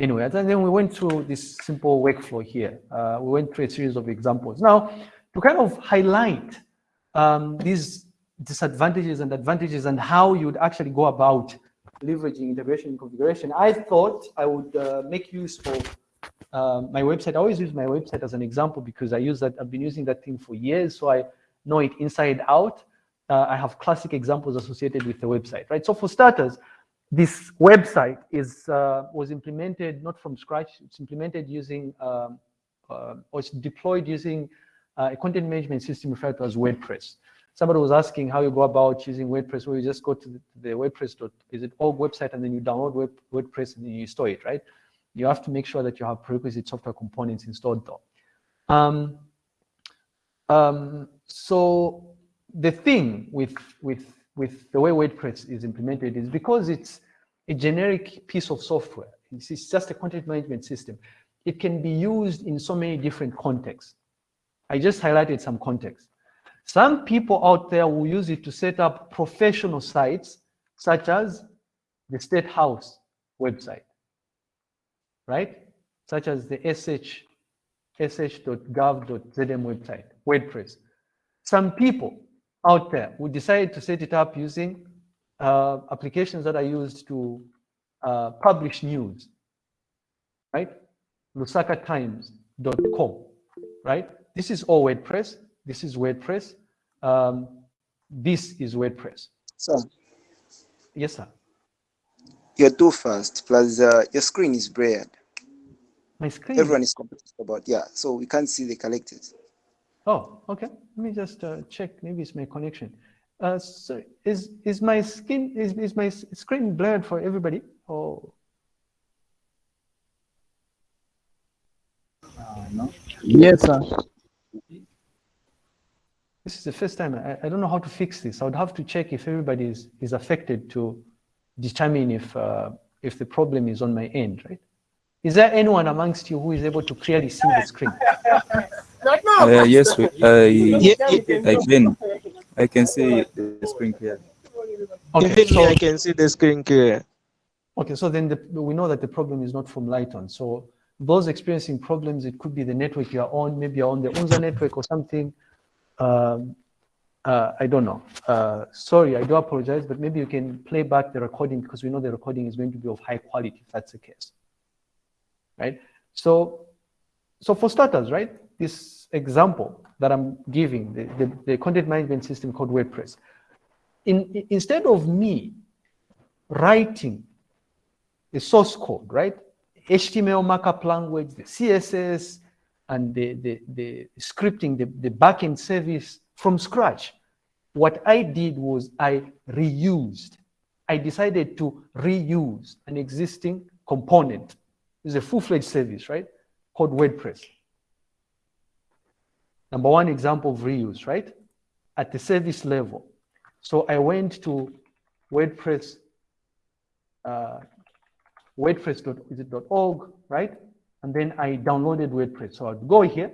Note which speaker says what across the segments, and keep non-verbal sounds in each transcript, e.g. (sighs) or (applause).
Speaker 1: Anyway, and then we went through this simple workflow here. Uh, we went through a series of examples. Now, to kind of highlight um, these disadvantages and advantages and how you would actually go about leveraging integration and configuration, I thought I would uh, make use of uh, my website. I always use my website as an example because I use that. I've been using that thing for years, so I know it inside out. Uh, I have classic examples associated with the website, right? So for starters, this website is uh, was implemented not from scratch. It's implemented using um, uh, or it's deployed using uh, a content management system referred to as WordPress. Somebody was asking how you go about using WordPress. Well, you just go to the, the WordPress. Is it org website and then you download Word, WordPress and then you store it, right? You have to make sure that you have prerequisite software components installed though. Um, um, so the thing with with with the way WordPress is implemented is because it's a generic piece of software. It's just a content management system. It can be used in so many different contexts. I just highlighted some contexts. Some people out there will use it to set up professional sites, such as the State House website, right? Such as the sh, sh.gov.zm website, WordPress. Some people out there We decided to set it up using uh, applications that are used to uh, publish news, right? LusakaTimes.com, right? This is all WordPress. This is WordPress. Um, this is WordPress.
Speaker 2: Sir.
Speaker 1: Yes, sir.
Speaker 2: You're too fast. Plus, uh, your screen is blurred.
Speaker 1: My screen.
Speaker 2: Everyone is complaining about yeah. So we can't see the collected.
Speaker 1: Oh, okay. Let me just uh, check. Maybe it's my connection. Uh, so is is my skin is is my screen blurred for everybody? Oh.
Speaker 3: Uh, no. Yes, sir.
Speaker 1: This is the first time. I, I don't know how to fix this. I would have to check if everybody is, is affected to determine if uh, if the problem is on my end, right? Is there anyone amongst you who is able to clearly see the screen? (laughs)
Speaker 4: Uh, yes, we, uh, I can. I can see the screen clear.
Speaker 3: Okay, so I can see the screen clear.
Speaker 1: Okay, so then the, we know that the problem is not from Lighton. So those experiencing problems, it could be the network you're on, maybe you're on the UNZA network or something. Um, uh, I don't know. Uh, sorry, I do apologize, but maybe you can play back the recording because we know the recording is going to be of high quality if that's the case, right? So, so for starters, right, this example that I'm giving, the, the, the content management system called WordPress, in, instead of me writing the source code, right, HTML markup language, the CSS, and the, the, the scripting, the, the backend service from scratch. What I did was I reused. I decided to reuse an existing component. It's a full-fledged service, right? Called WordPress. Number one example of reuse, right? At the service level. So I went to WordPress uh, wordpress.org, right? And then I downloaded WordPress. So I'd go here,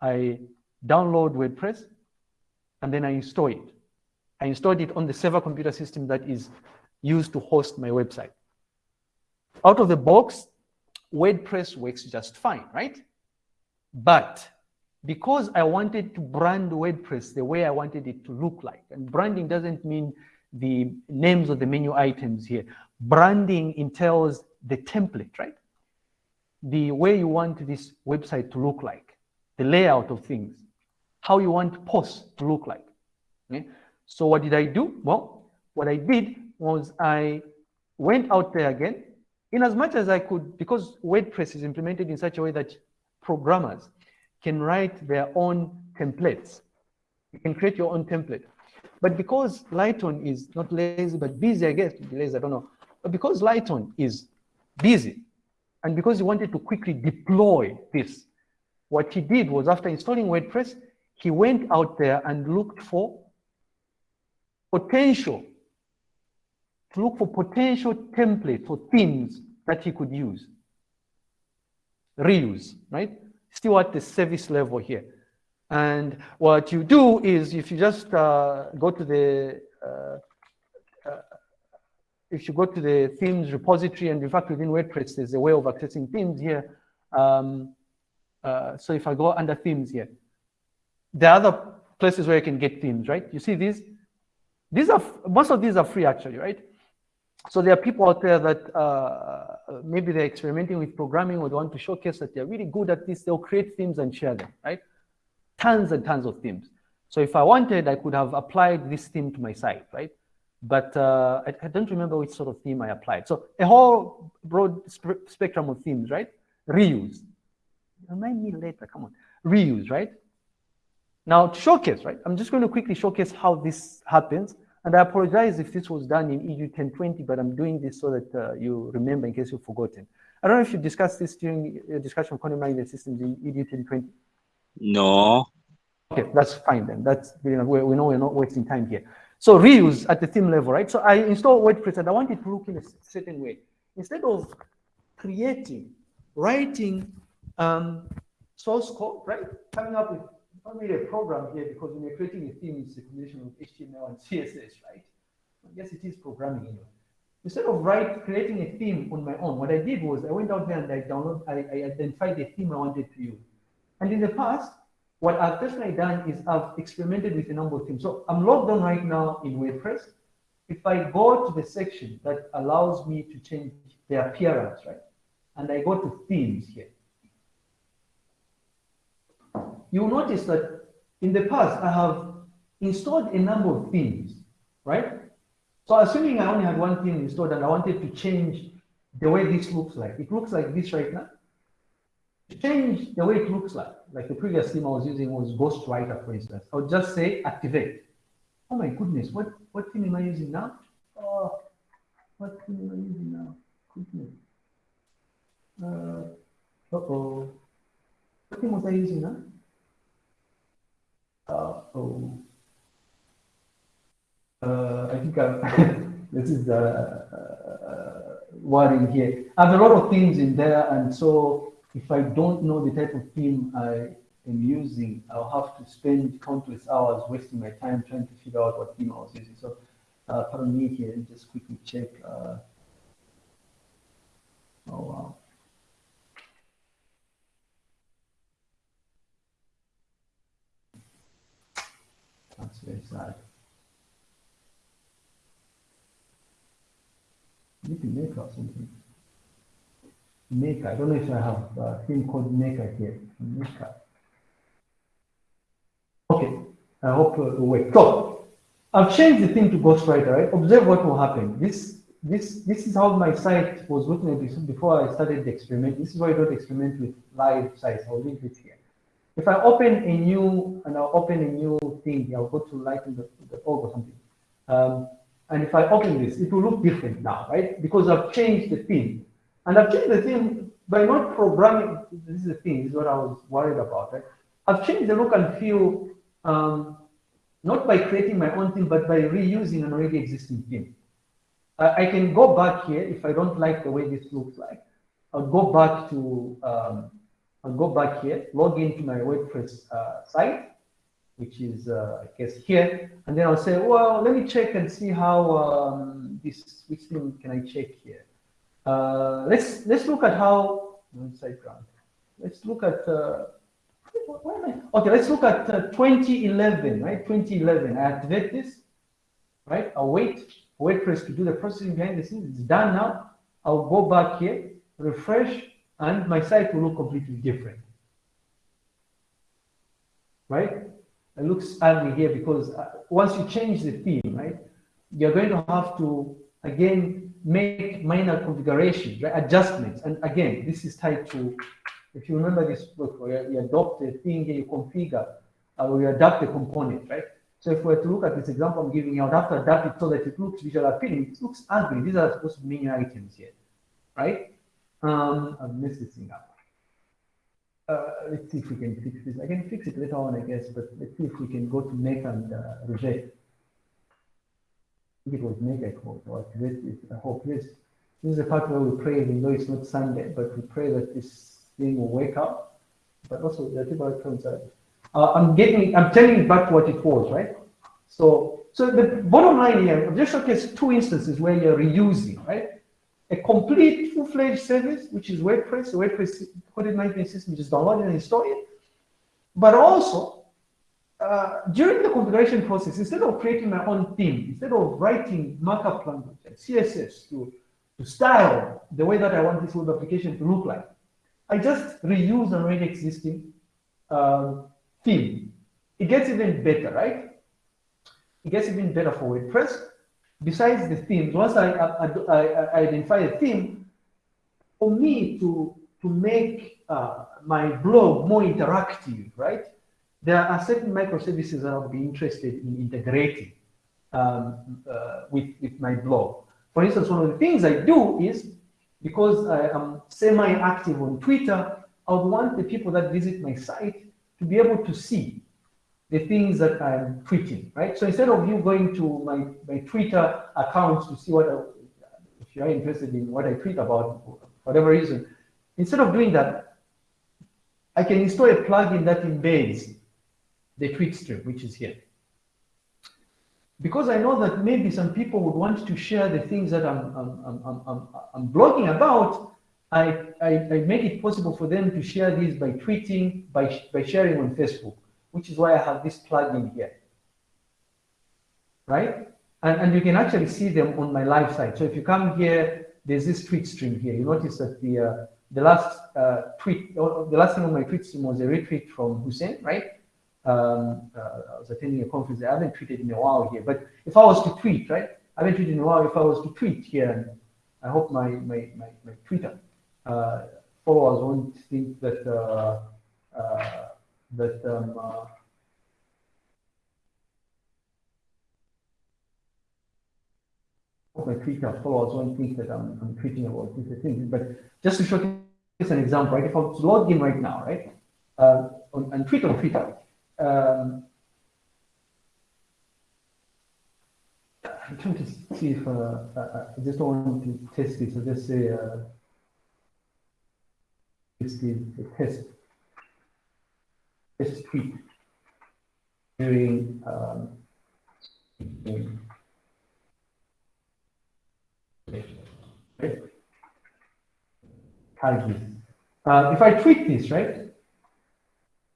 Speaker 1: I download WordPress, and then I install it. I installed it on the server computer system that is used to host my website. Out of the box, WordPress works just fine, right? But because I wanted to brand WordPress the way I wanted it to look like, and branding doesn't mean the names of the menu items here. Branding entails the template, right? The way you want this website to look like, the layout of things, how you want posts to look like. Okay? So what did I do? Well, what I did was I went out there again, in as much as I could, because WordPress is implemented in such a way that programmers can write their own templates. You can create your own template. But because Lighton is not lazy, but busy, I guess, lazy, I don't know. But because Lighton is busy, and because he wanted to quickly deploy this, what he did was after installing WordPress, he went out there and looked for potential, to look for potential templates or themes that he could use. Reuse, right? Still at the service level here. And what you do is if you just uh, go to the uh, uh, if you go to the themes repository, and in fact within WordPress, there's a way of accessing themes here. Um, uh, so if I go under themes here, there are other places where you can get themes, right? You see these? These are, most of these are free actually, right? So there are people out there that uh, maybe they're experimenting with programming or they want to showcase that they're really good at this. They'll create themes and share them, right? Tons and tons of themes. So if I wanted, I could have applied this theme to my site, right? But uh, I, I, don't remember which sort of theme I applied. So a whole broad sp spectrum of themes, right? Reuse. Remind me later, come on. Reuse, right? Now to showcase, right? I'm just going to quickly showcase how this happens. And I apologize if this was done in EU 1020, but I'm doing this so that uh, you remember in case you've forgotten. I don't know if you discussed this during your discussion of content management systems in EU 1020.
Speaker 5: No.
Speaker 1: Okay, that's fine then. That's you know, we, we know we're not wasting time here. So reuse at the theme level, right? So I install WordPress and I want it to look in a certain way. Instead of creating, writing um, source code, right? Coming up with not really a program here because when you're creating a theme, it's a combination of HTML and CSS, right? I guess it is programming anyway. Instead of write, creating a theme on my own, what I did was I went out there and I download, I, I identified the theme I wanted to use. And in the past, what I've personally done is I've experimented with a number of themes. So I'm logged on right now in WordPress. If I go to the section that allows me to change the appearance, right? And I go to themes here. You'll notice that in the past, I have installed a number of themes, right? So assuming I only had one theme installed and I wanted to change the way this looks like, it looks like this right now To change the way it looks like, like the previous theme I was using was Ghostwriter, for instance. I would just say activate. Oh my goodness, what, what theme am I using now? Oh, what theme am I using now? Goodness. Uh, uh-oh. What theme was I using now? Uh-oh. Uh, I think I'm, (laughs) this is the uh, uh, wording here. I have a lot of themes in there, and so if I don't know the type of theme I am using, I'll have to spend countless hours wasting my time trying to figure out what theme I was using. So uh, pardon me here, and just quickly check. Uh, oh, wow. That's very sad. You can make up something. Maker. I don't know if I have a theme called Make Maker here. Maker. Okay, I hope uh, it works. So I've changed the thing to Ghostwriter, right? Observe what will happen. This this this is how my site was looking before I started the experiment. This is why I don't experiment with live sites. I'll leave it here. If I open a new and I'll open a new thing, I'll go to lighten.org or something. Um, and if I open this, it will look different now, right? Because I've changed the theme. And I've changed the theme by not programming. This is the thing, this is what I was worried about. Right? I've changed the look and feel um, not by creating my own theme, but by reusing an already existing theme. I can go back here if I don't like the way this looks like. I'll go back to, um, I'll go back here, log into my WordPress uh, site, which is, uh, I guess, here. And then I'll say, well, let me check and see how um, this, which theme can I check here? Uh, let's let's look at how. Let's look at uh, okay. Let's look at uh, 2011, right? 2011. I activate this, right? I'll wait us to do the processing behind the scenes. It's done now. I'll go back here, refresh, and my site will look completely different, right? It looks ugly here because uh, once you change the theme, right, you're going to have to again make minor configurations, right? adjustments. And again, this is tied to, if you remember this book, where you adopt a thing, and you configure, uh, or you adapt a component, right? So if we were to look at this example I'm giving you, I'd have to adapt it so that it looks visual appealing. It looks ugly. These are supposed to be menu items here, right? Um, I've messed this up. Uh, let's see if we can fix this. I can fix it later on, I guess, but let's see if we can go to make and uh, reject it was mega cold. Or this is, I hope this, this is the part where we pray, even though it's not Sunday, but we pray that this thing will wake up. But also, the people out. Uh, I'm getting, I'm telling back what it was, right? So so the bottom line here, I've just showcased two instances where you're reusing, right? A complete full-fledged service, which is WordPress, WordPress coded management system, just download it and install it. But also, uh, during the configuration process, instead of creating my own theme, instead of writing markup language like CSS to, to style the way that I want this web application to look like, I just reuse an already existing uh, theme. It gets even better, right? It gets even better for WordPress. Besides the themes, once I, I, I, I identify a theme, for me to, to make uh, my blog more interactive, right? There are certain microservices that I'll be interested in integrating um, uh, with, with my blog. For instance, one of the things I do is, because I am semi-active on Twitter, I would want the people that visit my site to be able to see the things that I'm tweeting, right? So instead of you going to my, my Twitter account to see what, I, if you're interested in what I tweet about, for whatever reason, instead of doing that, I can install a plugin that embeds the tweet stream, which is here. Because I know that maybe some people would want to share the things that I'm, I'm, I'm, I'm, I'm blogging about, I, I, I make it possible for them to share these by tweeting, by, by sharing on Facebook which is why I have this plugin here. Right? And, and you can actually see them on my live site. So if you come here, there's this tweet stream here. You notice that the uh, the last uh, tweet, the last thing on my tweet stream was a retweet from Hussein, right? Um, uh, I was attending a conference. I haven't tweeted in a while here, but if I was to tweet, right? I haven't tweeted in a while. If I was to tweet here, and I hope my my my, my Twitter uh, followers won't think that uh, uh, that um, uh, my Twitter followers won't think that I'm, I'm tweeting about these things. But just to show you an example, right? If I logged in right now, right, uh, on, on Twitter, on Twitter, um, I'm trying to see if uh, uh I just don't want to test this. So just say uh, this is the test this tweet during um, Uh, if I tweet this, right?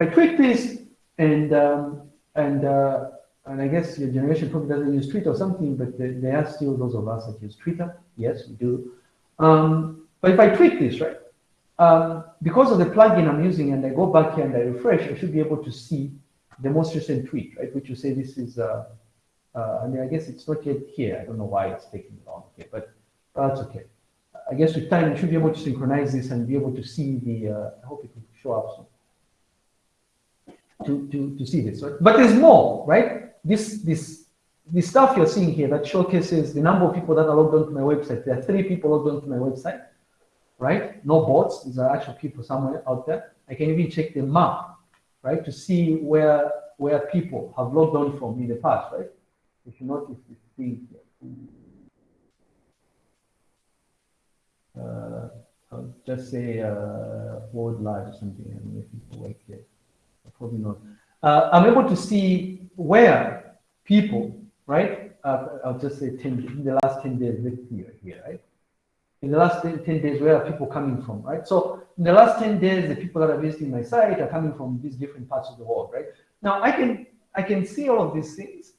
Speaker 1: I tweet this, and um, and uh, and I guess your generation probably doesn't use Twitter or something, but there are still those of us that use Twitter. Yes, we do. Um, but if I tweet this, right? Um, because of the plugin I'm using and I go back here and I refresh, I should be able to see the most recent tweet, right? Which you say this is, uh, uh, I mean, I guess it's not yet here. I don't know why it's taking long here, but that's okay. I guess with time, you should be able to synchronize this and be able to see the, uh, I hope it will show up soon. To, to, to see this, right? But there's more, right? This, this, the stuff you're seeing here that showcases the number of people that are logged onto my website. There are three people logged onto my website right? No bots, these are actual people somewhere out there. I can even check the map, right, to see where where people have logged on from in the past, right? If you notice this thing here. Uh, I'll just say uh, world live or something, and if people work here, probably not. Uh, I'm able to see where people, right? Uh, I'll just say 10, in the last 10 days, let's see here, right? In the last 10, 10, days, where are people coming from, right? So in the last 10 days, the people that are visiting my site are coming from these different parts of the world, right? Now I can, I can see all of these things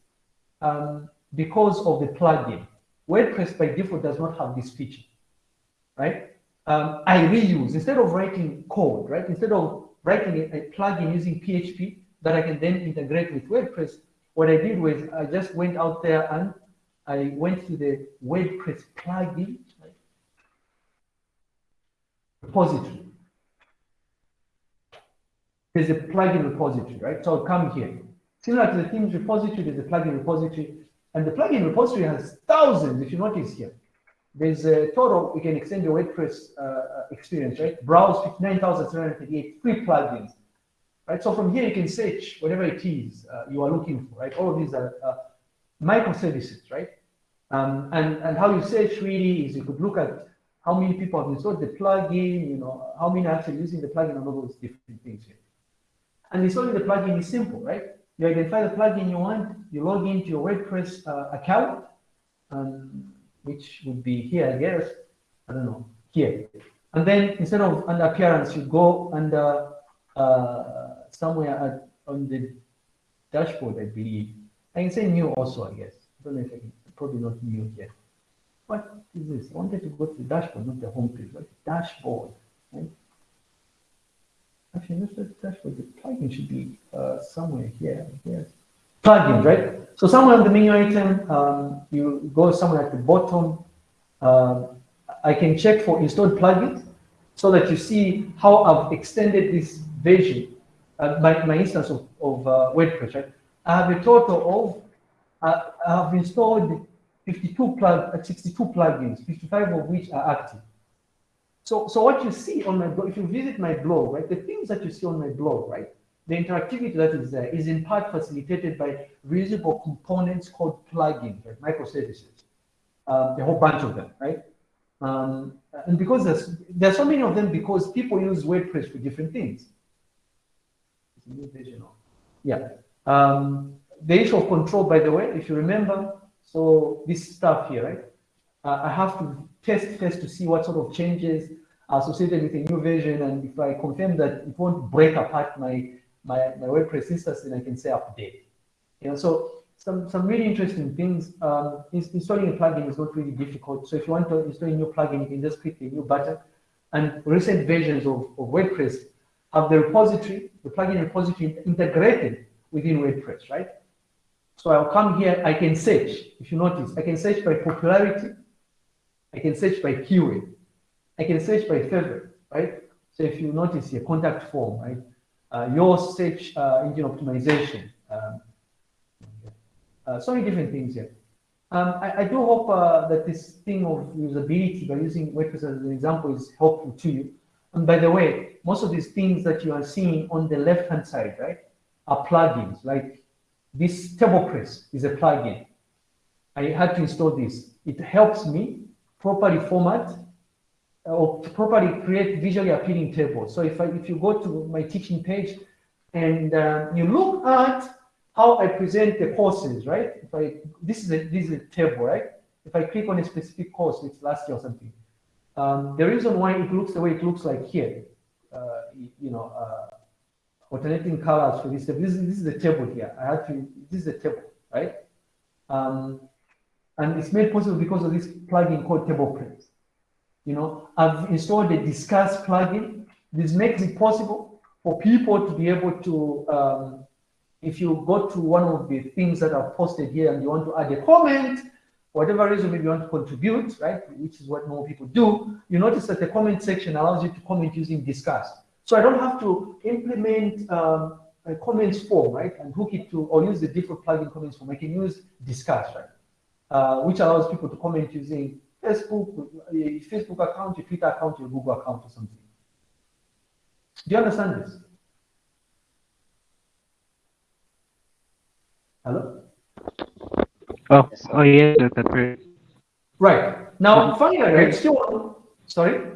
Speaker 1: um, because of the plugin. WordPress by default does not have this feature, right? Um, I reuse, instead of writing code, right? Instead of writing a, a plugin using PHP that I can then integrate with WordPress, what I did was I just went out there and I went to the WordPress plugin repository. There's a plugin repository, right? So I'll come here. Similar to the themes repository, there's a plugin repository, and the plugin repository has thousands, if you notice here. There's a total, you can extend your WordPress uh, experience, right? Browse 59,738 free plugins, right? So from here, you can search whatever it is uh, you are looking for, right? All of these are uh, microservices, right? Um, and, and how you search really is you could look at how many people have installed the plugin, you know, how many are actually using the plugin and all those different things here. And installing the plugin is simple, right? you identify the plugin you want, you log into your WordPress uh, account, um, which would be here, I guess. I don't know, here. And then instead of under appearance, you go under uh, somewhere at, on the dashboard, I believe. I can say new also, I guess. I don't know if I can, probably not new here. What is this? I wanted to go to the dashboard, not the home page, but dashboard, right? Actually, not the dashboard, the plugin should be uh, somewhere here, yes. Plugins, right? So somewhere on the menu item, um, you go somewhere at the bottom. Um, I can check for installed plugins so that you see how I've extended this version, uh, my, my instance of, of uh, WordPress, right? I have a total of, uh, I have installed 52 plug, uh, 62 plugins, 55 of which are active. So, so what you see on my blog, if you visit my blog, right, the things that you see on my blog, right, the interactivity that is there is in part facilitated by reusable components called plugins, right, microservices, um, a whole bunch of them, right? Um, and because there's, there's so many of them because people use WordPress for different things. Yeah. Um, the issue of control, by the way, if you remember, so this stuff here, right? Uh, I have to test first to see what sort of changes are associated with a new version. And if I confirm that it won't break apart my, my, my WordPress instance, then I can say update. You know, so some, some really interesting things. Um, installing a plugin is not really difficult. So if you want to install a new plugin, you can just click the new button. And recent versions of, of WordPress have the repository, the plugin repository integrated within WordPress, right? So I'll come here, I can search, if you notice, I can search by popularity, I can search by keyword, I can search by favorite, right? So if you notice here, contact form, right? Uh, your search uh, engine optimization, um, uh, so many different things here. Um, I, I, do hope uh, that this thing of usability by using WordPress as an example is helpful to you. And by the way, most of these things that you are seeing on the left-hand side, right, are plugins. Like this TablePress is a plugin. I had to install this. It helps me properly format uh, or properly create visually appealing tables. So if I, if you go to my teaching page and uh, you look at how I present the courses, right? If I this is a this is a table, right? If I click on a specific course, it's last year or something. Um, the reason why it looks the way it looks like here, uh, you know, uh, alternating colors for this. This is, this is the table here. I had to. This is the table, right? Um, and it's made possible because of this plugin called table TablePress. You know, I've installed a Disqus plugin. This makes it possible for people to be able to um, if you go to one of the things that are posted here and you want to add a comment, whatever reason maybe you want to contribute, right, which is what more people do, you notice that the comment section allows you to comment using Disqus. So I don't have to implement um, a comments form, right, and hook it to, or use the default plugin comments form. I can use Disqus, right, uh, which allows people to comment using Facebook, your Facebook account, your Twitter account, your Google account or something. Do you understand this? Hello?
Speaker 5: Oh, oh yeah, that's great.
Speaker 1: Right. Now, finally, right, still, sorry?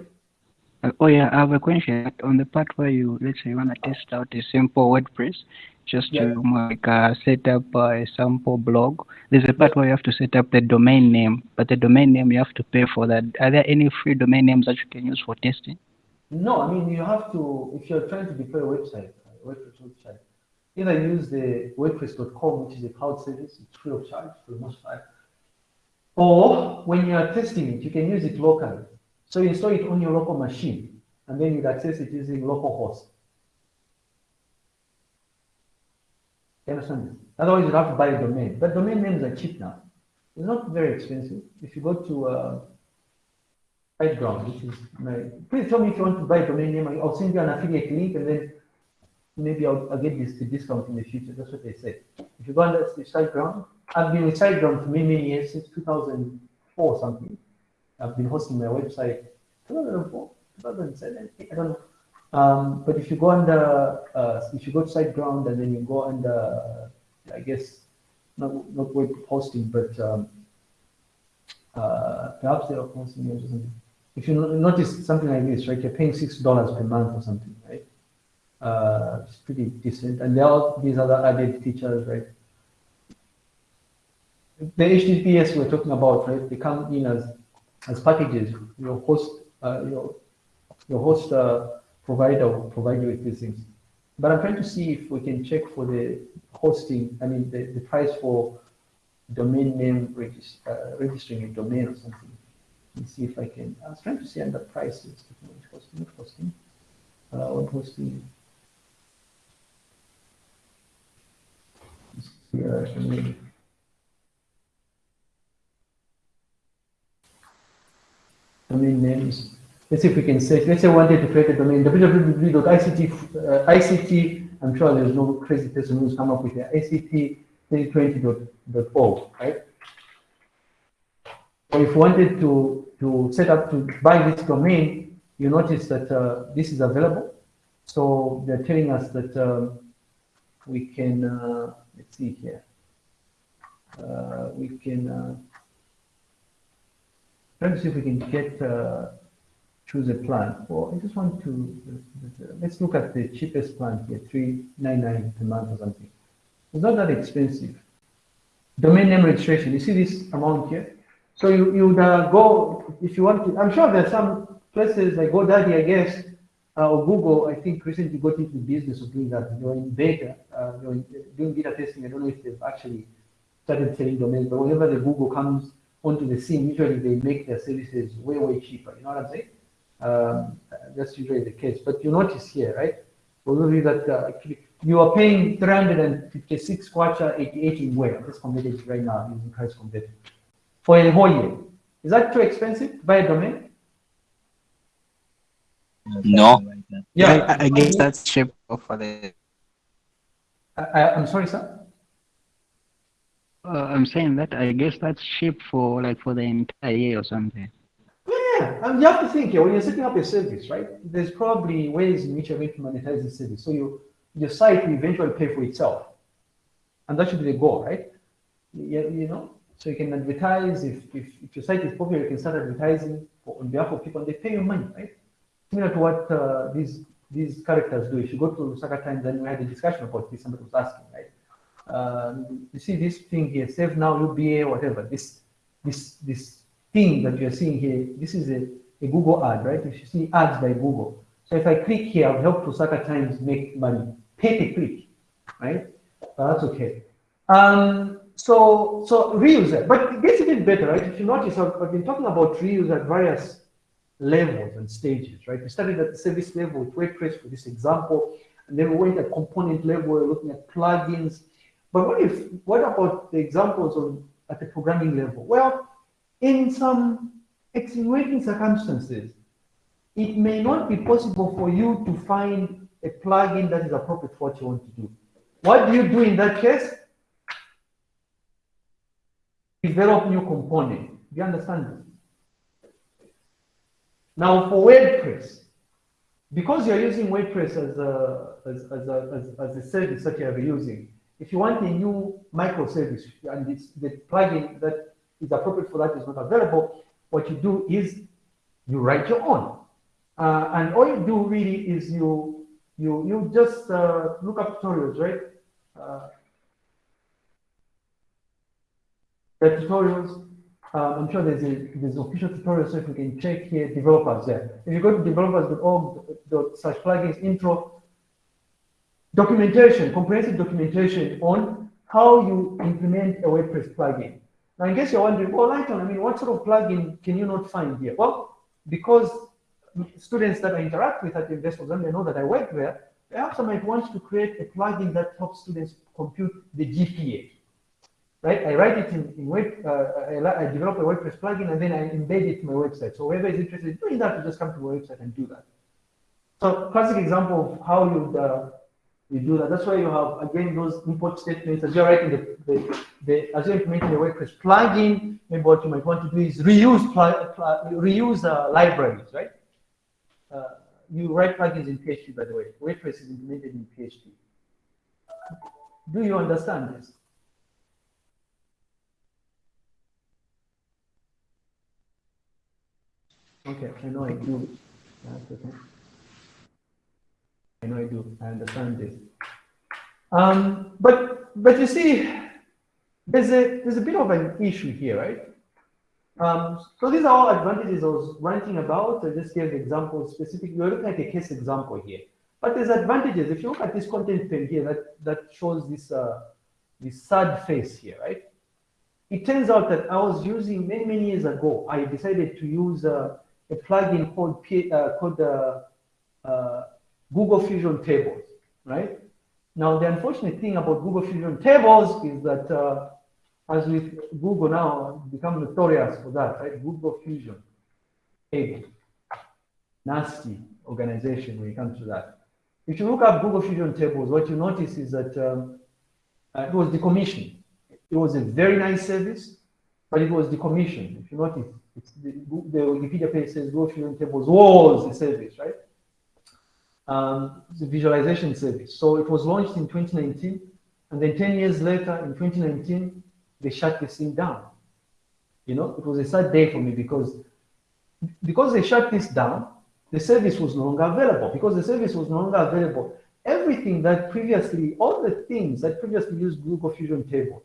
Speaker 5: Uh, oh yeah, I have a question. On the part where you, let's say you want to test out a simple WordPress, just yeah. to like uh, set up uh, a sample blog, there's a part where you have to set up the domain name, but the domain name you have to pay for that. Are there any free domain names that you can use for testing?
Speaker 1: No, I mean, you have to, if you're trying to deploy a website, a WordPress website, either use the WordPress.com, which is a cloud service, it's free of charge for the most part. Or when you are testing it, you can use it locally. So you install it on your local machine, and then you access it using localhost. You understand? Otherwise, you have to buy a domain. But domain names are cheap now. It's not very expensive. If you go to uh, SiteGround, which is my, please tell me if you want to buy a domain name. I'll send you an affiliate link, and then maybe I'll, I'll get this discount in the future. That's what they said. If you go the SiteGround, I've been with SiteGround for many, many years, since 2004 something. I've been hosting my website 2004, 2007, I don't know. Um, but if you go under, uh, if you go to SiteGround and then you go under, uh, I guess, not, not web hosting, but um, uh, perhaps they're hosting or something. If you notice something like this, right, you're paying $6 per month or something, right? Uh, it's pretty decent. And there are these other added features, right? The HTTPS we're talking about, right? They come in as as packages. Your host, uh, your your host uh, provider will provide you with these things. But I'm trying to see if we can check for the hosting. I mean, the, the price for domain name regist uh, registering a domain or something. Let me see if I can. I was trying to see under prices. Hosting, hosting, uh, what hosting? Here, domain. names. Let's see if we can search. Let's say I wanted to create a domain www.ict, uh, ICT. I'm sure there's no crazy person who's come up with it. ICT 2020.org, right? Or if you wanted to, to set up to buy this domain, you notice that uh, this is available. So they're telling us that um, we can, uh, let's see here, uh, we can, uh, try to see if we can get, uh, choose a plan. Well, I just want to, let's look at the cheapest plan here, 399 per month or something. It's not that expensive. Domain name registration, you see this amount here? So you, you would uh, go, if you want to, I'm sure there's some places like GoDaddy, I guess, uh, or Google, I think recently got into the business of doing that. They're in beta, uh, they're doing beta testing. I don't know if they've actually started selling domains, but whenever the Google comes onto the scene, usually they make their services way, way cheaper. You know what I'm saying? Um, that's usually the case. But you notice here, right? For of you that uh, you are paying 356 kwacha 88 in where? Let's convert it right now using price converter for a whole year. Is that too expensive to buy a domain?
Speaker 6: No.
Speaker 1: Yeah,
Speaker 5: I, I guess that's cheap for the.
Speaker 1: I, I, I'm sorry, sir.
Speaker 5: Uh, I'm saying that I guess that's cheap for like for the entire year or something.
Speaker 1: Yeah, and you have to think here when you're setting up a service, right? There's probably ways in which you're going to monetize the service. So you your site will eventually pay for itself, and that should be the goal, right? You, you know, so you can advertise if, if, if your site is popular, you can start advertising for, on behalf of people, and they pay you money, right? Similar to what uh, these these characters do. If you go to Lusaka Times, then we had a discussion about this. Somebody was asking, right? Um, you see this thing here, save now, UBA, whatever. This this this thing that you're seeing here, this is a, a Google ad, right? If you see ads by Google. So if I click here, I've helped Lusaka Times make money. Pay per click, right? But that's okay. Um, so so reuse but it gets even better, right? If you notice, I've, I've been talking about reuse at various levels and stages, right? We started at the service level with WordPress for this example, and then we went at component level, we're looking at plugins. But what if, what about the examples of at the programming level? Well, in some extenuating circumstances, it may not be possible for you to find a plugin that is appropriate for what you want to do. What do you do in that case? Develop new component. Do you understand this? Now for WordPress, because you're using WordPress as a, as, as, a, as, as a service that you're using, if you want a new microservice and it's the plugin that is appropriate for that is not available, what you do is you write your own. Uh, and all you do really is you you you just uh, look up tutorials, right? Uh, the tutorials. Uh, I'm sure there's a there's official tutorial, so if you can check here, developers there. If you go to developers.org slash plugins intro, documentation, comprehensive documentation on how you implement a WordPress plugin. Now, in case you're wondering, well, Lighton, I mean, what sort of plugin can you not find here? Well, because students that I interact with at the investment they know that I work there, perhaps I might want to create a plugin that helps students compute the GPA. Right? I write it in, in web, uh, I, I, develop a WordPress plugin and then I embed it in my website. So whoever is interested in doing that, you just come to my website and do that. So classic example of how you uh, you do that. That's why you have again those import statements as you're writing the, the, the as you're implementing the WordPress plugin. Maybe what you might want to do is reuse reuse uh, libraries, right? Uh, you write plugins in PHP, by the way. WordPress is implemented in PHP. Do you understand this? Okay, I know I do. I know I do. I understand this. Um, but but you see, there's a there's a bit of an issue here, right? Um, so these are all advantages I was ranting about. I just gave examples specific. We're looking at a case example here. But there's advantages. If you look at this content pane here, that, that shows this, uh, this sad face here, right? It turns out that I was using many, many years ago, I decided to use uh, a plugin called, P, uh, called uh, uh, Google Fusion Tables, right? Now, the unfortunate thing about Google Fusion Tables is that, uh, as with Google now, become notorious for that, right? Google Fusion Table, nasty organization when it comes to that. If you look up Google Fusion Tables, what you notice is that um, uh, it was decommissioned. It was a very nice service, but it was decommissioned. If you notice, the, the, Wikipedia page says Google Fusion Tables was a service, right? Um, visualization service. So it was launched in 2019, and then 10 years later, in 2019, they shut this thing down. You know, it was a sad day for me because because they shut this down, the service was no longer available. Because the service was no longer available, everything that previously, all the things that previously used Google Fusion tables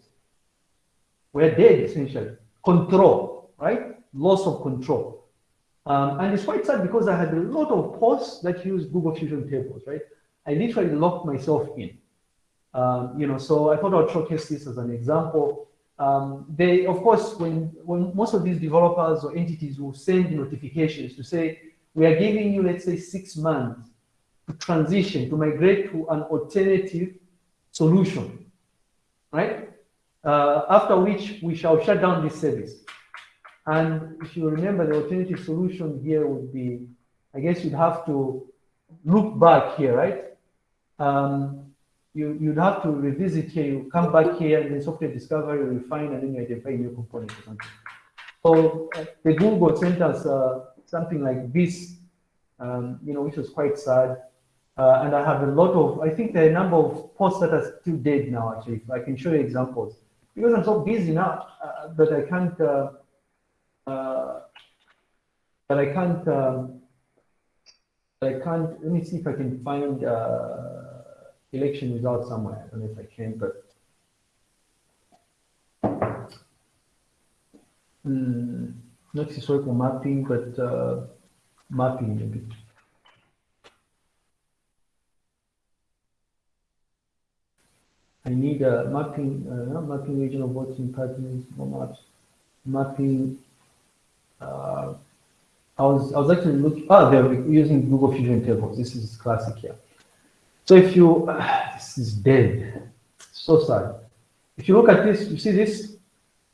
Speaker 1: were dead essentially. Control, right? Loss of control. Um, and it's quite sad because I had a lot of posts that used Google Fusion tables, right? I literally locked myself in. Um, you know, so I thought I'd showcase this as an example. Um, they, of course, when, when most of these developers or entities will send notifications to say, we are giving you, let's say, six months to transition, to migrate to an alternative solution, right? Uh, after which we shall shut down this service. And if you remember, the alternative solution here would be, I guess you'd have to look back here, right? Um, you, you'd have to revisit here, you come back here, and then software discovery, refine, and then you identify new components or something. So uh, the Google sent us uh, something like this, um, you know, which was quite sad. Uh, and I have a lot of, I think there are a number of posts that are still dead now, actually. I can show you examples. Because I'm so busy now uh, that I can't, uh, uh I can't, um, I can't, let me see if I can find uh, election results somewhere. I don't know if I can, but. Hmm not historical mapping, but uh, mapping maybe. I need a mapping, uh, mapping regional voting patterns, more maps, mapping. Uh, I was I was actually looking. Oh, they're using Google Fusion tables. This is classic here. So if you, uh, (sighs) this is dead. So sad. If you look at this, you see this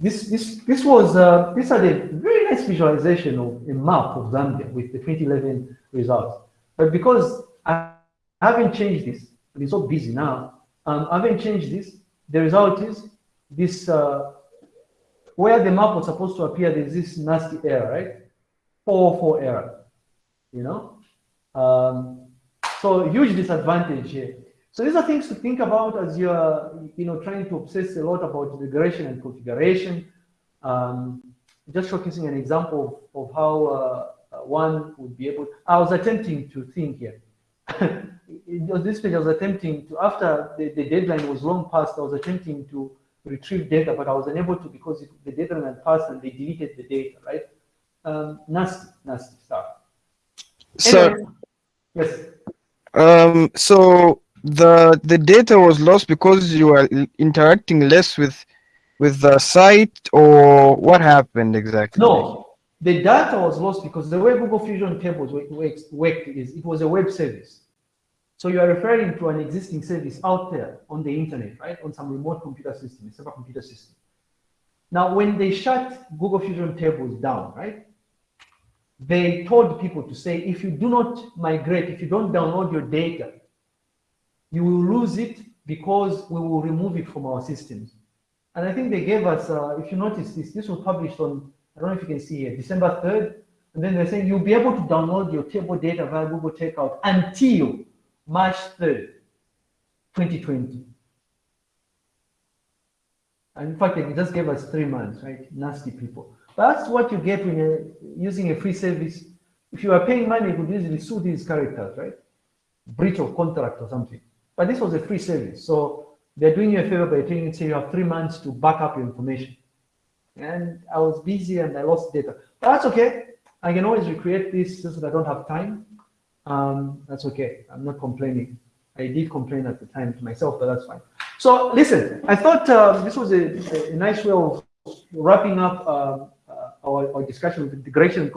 Speaker 1: this, this, this was, uh, this had a very nice visualization of a map of Zambia with the 2011 results. But because I haven't changed this, I'm so busy now, um, I haven't changed this, the result is this, uh, where the map was supposed to appear, there's this nasty error, right? 404 error, you know? Um, so huge disadvantage here. So these are things to think about as you're, you know, trying to obsess a lot about regression and configuration. Um, just showcasing an example of, of how uh, one would be able. I was attempting to think here. (laughs) on this page, I was attempting to, after the, the deadline was long past, I was attempting to retrieve data, but I was unable to because it, the deadline had passed and they deleted the data, right? Um, nasty, nasty stuff.
Speaker 3: So,
Speaker 1: yes.
Speaker 3: Um, so the the data was lost because you were interacting less with with the site or what happened exactly
Speaker 1: no the data was lost because the way google fusion tables worked is it was a web service so you are referring to an existing service out there on the internet right on some remote computer system a computer system now when they shut google fusion tables down right they told people to say if you do not migrate if you don't download your data you will lose it because we will remove it from our systems. And I think they gave us, uh, if you notice this, this was published on, I don't know if you can see here, December 3rd. And then they're saying you'll be able to download your table data via Google Takeout until March 3rd, 2020. And in fact, they just gave us three months, right? Nasty people. That's what you get when you're using a free service. If you are paying money, you could easily sue these characters, right? breach of contract or something. But this was a free service. So they're doing you a favor by telling you, say you have three months to back up your information. And I was busy and I lost data. But that's okay. I can always recreate this since I don't have time. Um, that's okay. I'm not complaining. I did complain at the time to myself, but that's fine. So listen, I thought uh, this was a, a nice way of wrapping up uh, uh, our, our discussion with integration